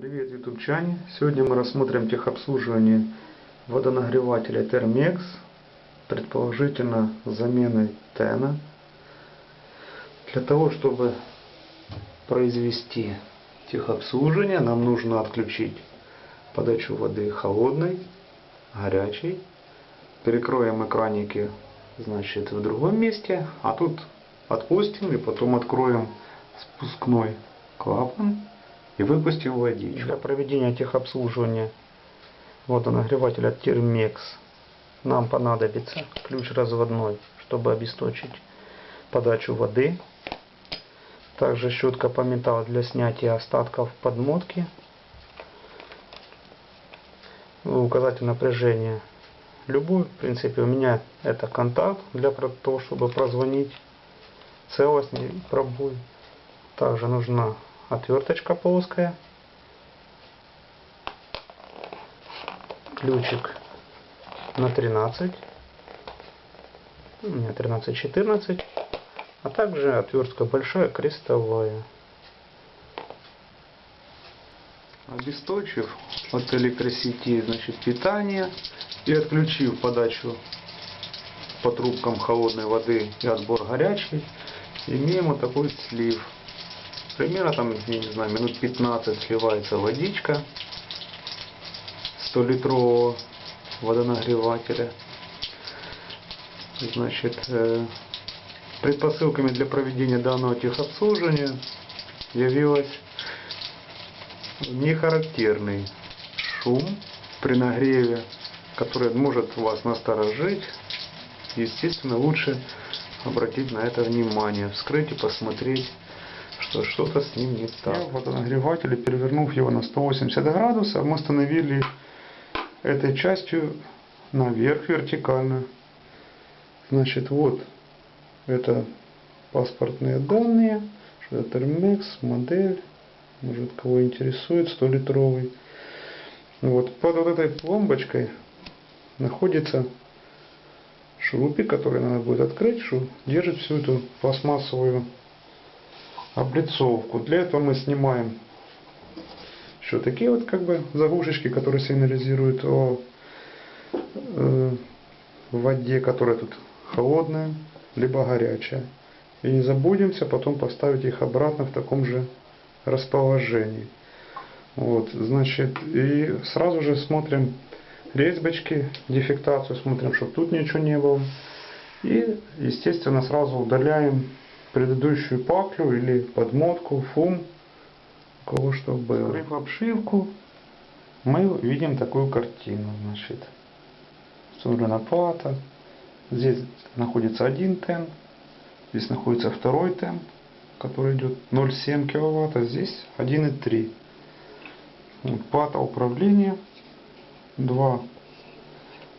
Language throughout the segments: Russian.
Привет, ютубчане! Сегодня мы рассмотрим техобслуживание водонагревателя Thermex, предположительно заменой тена. Для того, чтобы произвести техобслуживание, нам нужно отключить подачу воды холодной, горячей. Перекроем экраники значит, в другом месте, а тут отпустим и потом откроем спускной клапан и выпустил водичку. Для проведения техобслуживания водонагревателя Термекс нам понадобится ключ разводной, чтобы обесточить подачу воды. Также щетка по металлу для снятия остатков подмотки. Указатель напряжения любой. В принципе, у меня это контакт для того, чтобы прозвонить целостный пробой. Также нужна отверточка плоская, ключик на 13, у меня 13-14, а также отвертка большая крестовая. Обесточив от электросети значит, питание. И отключив подачу по трубкам холодной воды и отбор горячей, имеем вот такой слив примерно там, я не знаю, минут 15 сливается водичка 100 литрового водонагревателя. Значит, э, предпосылками для проведения данного техобслуживания явилась нехарактерный шум при нагреве, который может вас насторожить. Естественно, лучше обратить на это внимание, вскрыть и посмотреть что что-то с ним не так. Я водонагреватель, перевернув его на 180 градусов, мы установили этой частью наверх вертикально. Значит, вот это паспортные данные, что это Termex, модель, может кого интересует, 100 литровый. Вот под вот этой пломбочкой находится шурупик, который надо будет открыть, что держит всю эту пластмассовую облицовку. Для этого мы снимаем еще такие вот как бы заглушечки, которые сигнализируют о э, воде, которая тут холодная, либо горячая. И не забудемся потом поставить их обратно в таком же расположении. Вот, значит, и сразу же смотрим резьбочки, дефектацию, смотрим, чтобы тут ничего не было. И, естественно, сразу удаляем предыдущую паклю или подмотку, фум, у кого что было. Открыв обшивку, мы видим такую картину. Значит, собрана плата. Здесь находится один тен, здесь находится второй тен, который идет 0,7 кВт, а здесь 1,3. Вот, плата управления, два,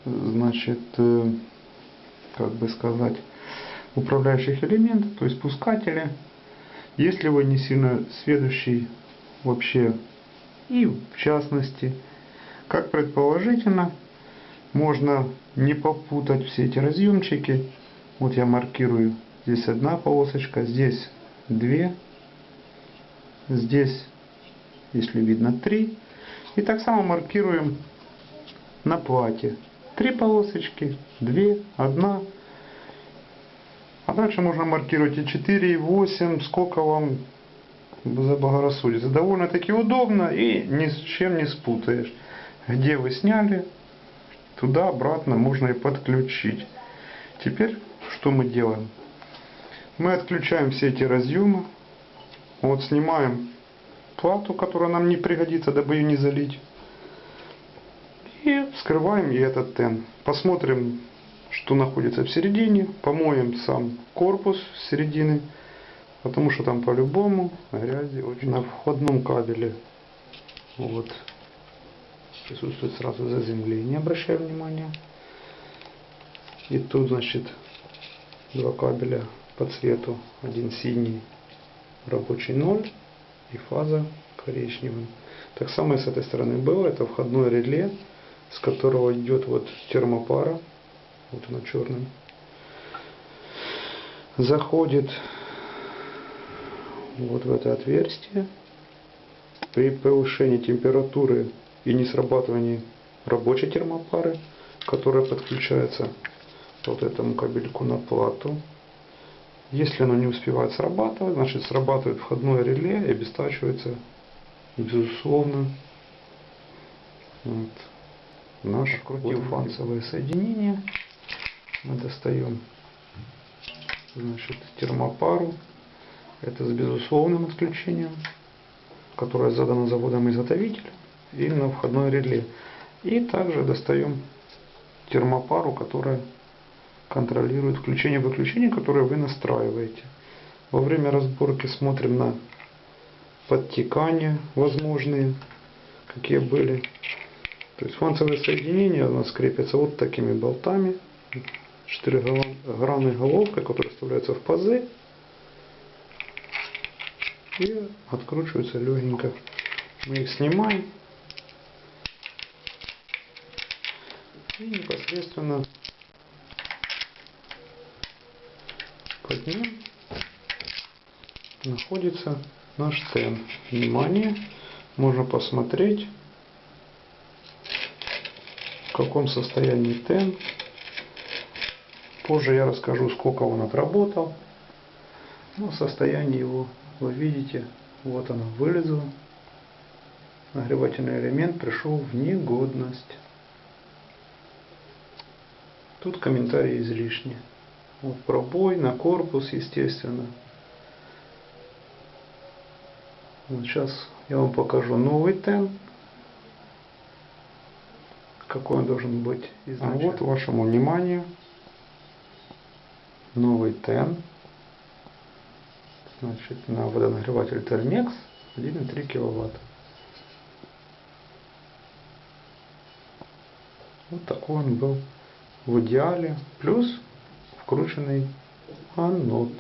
значит, э, как бы сказать, управляющих элементов, то есть пускатели. Если вы не сильно сведущий вообще и в частности, как предположительно, можно не попутать все эти разъемчики. Вот я маркирую здесь одна полосочка, здесь две, здесь, если видно, три. И так само маркируем на плате. Три полосочки, две, одна, дальше можно маркировать и 4, и 8, сколько вам заблагорассудится. Довольно-таки удобно и ни с чем не спутаешь. Где вы сняли, туда обратно можно и подключить. Теперь что мы делаем? Мы отключаем все эти разъемы. Вот снимаем плату, которая нам не пригодится, дабы ее не залить. И вскрываем и этот тен. Посмотрим что находится в середине. Помоем сам корпус с середины, потому что там по-любому грязи очень. На входном кабеле вот присутствует сразу заземление, обращаю внимание. И тут, значит, два кабеля по цвету. Один синий, рабочий 0 и фаза коричневым. Так само и с этой стороны было. Это входное реле, с которого идет вот термопара вот она черным, заходит вот в это отверстие. при повышении температуры и не срабатывании рабочей термопары, которая подключается вот этому кабельку на плату. Если оно не успевает срабатывать, значит срабатывает входное реле и обестачивается, безусловно, вот, наш крутил-фанцевое соединение. Мы достаем значит, термопару. Это с безусловным отключением, которое задано заводом-изготовителем и на входное реле. И также достаем термопару, которая контролирует включение-выключение, которое вы настраиваете. Во время разборки смотрим на подтекания возможные, какие были. То есть фанцевые соединения у нас крепятся вот такими болтами. Четырехгранной головкой, которая вставляется в пазы. И откручиваются легенько. Мы их снимаем. И непосредственно под ним находится наш тен. Внимание, можно посмотреть, в каком состоянии тен. Позже я расскажу, сколько он отработал. Но состояние его вы видите, вот оно вылезло. Нагревательный элемент пришел в негодность. Тут комментарии излишние. Вот пробой на корпус, естественно. Вот сейчас я вам покажу новый тен. Какой он должен быть изначально. А вот вашему вниманию новый тен. Значит, на водонагреватель Термекс 1,3 киловатт. Вот такой он был в идеале. Плюс вкрученный анод,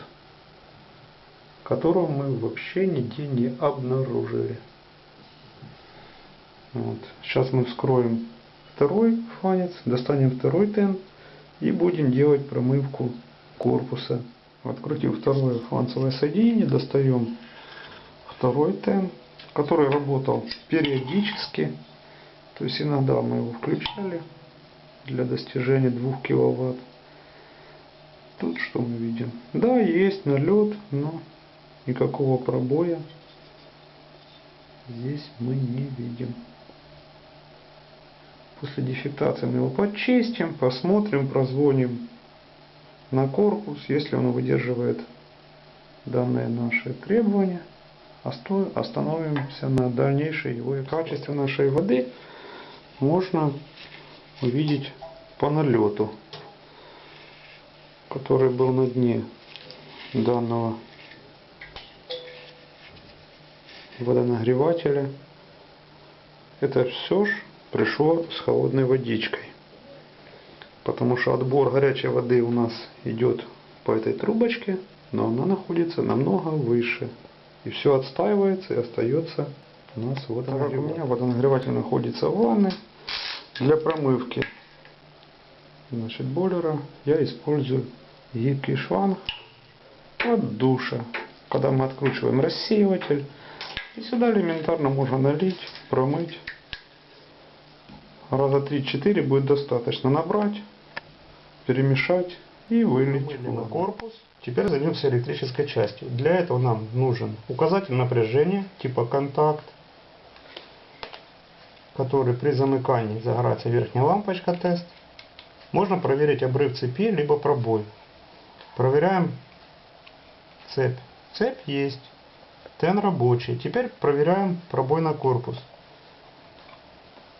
которого мы вообще нигде не обнаружили. Вот. Сейчас мы вскроем второй фанец, достанем второй тен и будем делать промывку корпуса. Открутив второе фланцевое соединение, достаем второй тен, который работал периодически. То есть иногда мы его включали для достижения 2 киловатт. Тут что мы видим? Да, есть налет, но никакого пробоя здесь мы не видим. После дефектации мы его почистим, посмотрим, прозвоним на корпус, если он выдерживает данные наши требования, остановимся на дальнейшей его качестве нашей воды можно увидеть по налету который был на дне данного водонагревателя. Это все ж пришло с холодной водичкой. Потому что отбор горячей воды у нас идет по этой трубочке, но она находится намного выше. И все отстаивается и остается у нас водонагреватель. у меня водонагреватель находится в ванной для промывки значит, бойлера я использую гибкий шланг от душа. Когда мы откручиваем рассеиватель, и сюда элементарно можно налить, промыть. Раза 3-4 будет достаточно набрать, перемешать и вылить. на корпус. Теперь займемся электрической частью. Для этого нам нужен указатель напряжения типа контакт, который при замыкании загорается верхняя лампочка тест. Можно проверить обрыв цепи, либо пробой. Проверяем цепь. Цепь есть. Тен рабочий. Теперь проверяем пробой на корпус.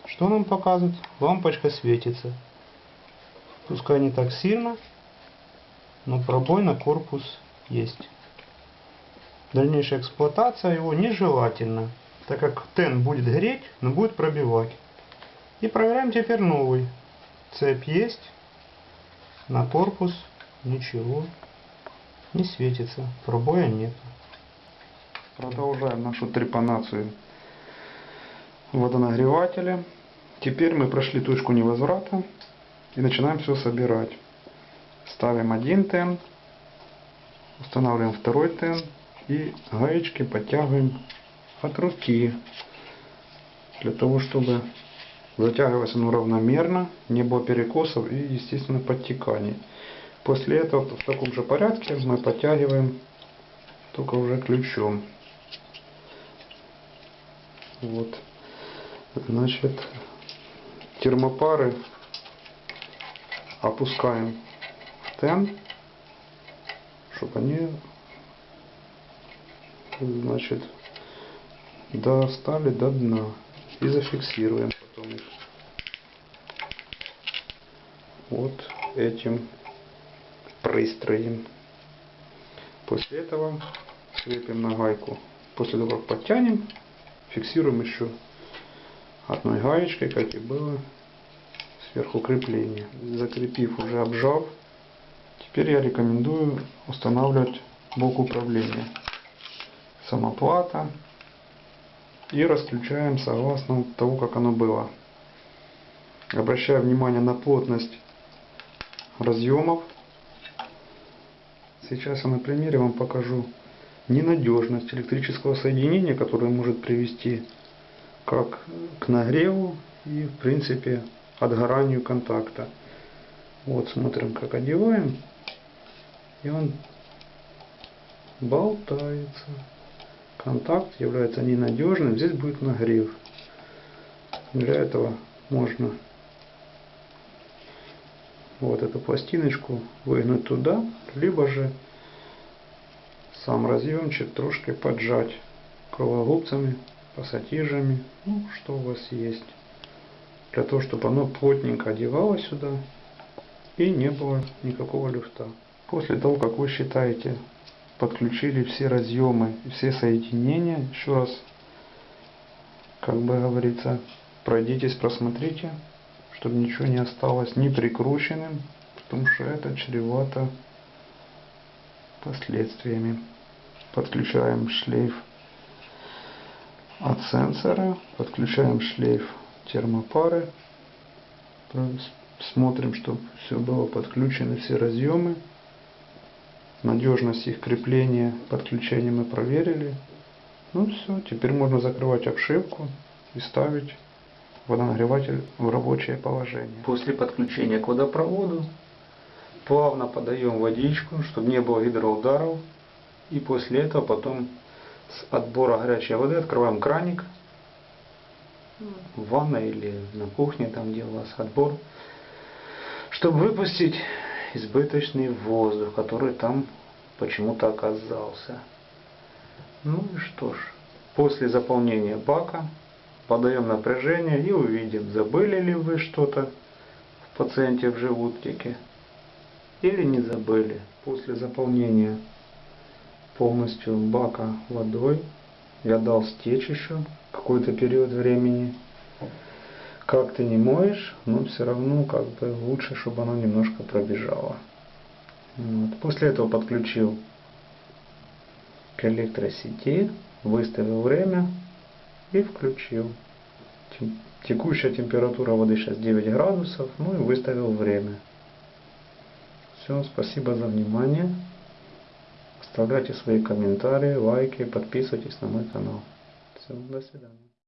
Что нам показывает? Лампочка светится. Пускай не так сильно, но пробой на корпус есть. Дальнейшая эксплуатация его нежелательна, так как тен будет греть, но будет пробивать. И проверяем теперь новый. Цепь есть, на корпус Ничего. Не светится. Пробоя нет. Продолжаем нашу трепанацию водонагревателя. Теперь мы прошли точку невозврата и начинаем все собирать. Ставим один тен, устанавливаем второй тен и гаечки подтягиваем от руки. Для того, чтобы затягивалось оно равномерно, не было перекосов и, естественно, подтеканий. После этого в таком же порядке мы подтягиваем только уже ключом. Вот. Значит, термопары опускаем тен, чтобы они, значит, достали до дна и зафиксируем потом их вот этим пристроем. После этого крепим на гайку. После того, как подтянем, фиксируем еще одной гаечкой, как и было сверху крепление. Закрепив уже обжав, теперь я рекомендую устанавливать блок управления. Самоплата. И расключаем согласно того, как оно было. Обращаю внимание на плотность разъемов. Сейчас я на примере вам покажу ненадежность электрического соединения, которое может привести как к нагреву и в принципе отгоранию контакта. Вот смотрим как одеваем и он болтается. Контакт является ненадежным, здесь будет нагрев. Для этого можно вот эту пластиночку выгнуть туда, либо же сам разъемчик трошки поджать круглогубцами, пассатижами, ну что у вас есть. Для того, чтобы оно плотненько одевалось сюда и не было никакого люфта. После того, как вы считаете, подключили все разъемы и все соединения, еще раз, как бы говорится, пройдитесь, просмотрите, чтобы ничего не осталось не прикрученным, потому что это чревато последствиями. Подключаем шлейф от сенсора, подключаем шлейф термопары, смотрим, чтобы все было подключено, все разъемы. Надежность их крепления подключения мы проверили. Ну все, теперь можно закрывать обшивку и ставить водонагреватель в рабочее положение. После подключения к водопроводу плавно подаем водичку, чтобы не было гидроударов. И после этого потом с отбора горячей воды открываем краник в ванной или на кухне, там вас отбор, чтобы выпустить избыточный воздух, который там почему-то оказался. Ну и что ж, после заполнения бака подаем напряжение и увидим, забыли ли вы что-то в пациенте в животике или не забыли. После заполнения полностью бака водой я дал стечь еще какой-то период времени. Как ты не моешь, но все равно как бы лучше, чтобы оно немножко пробежало. Вот. После этого подключил к электросети, выставил время и включил. Текущая температура воды сейчас 9 градусов, ну и выставил время. Все, спасибо за внимание. Оставляйте свои комментарии, лайки, подписывайтесь на мой канал. Все, до свидания.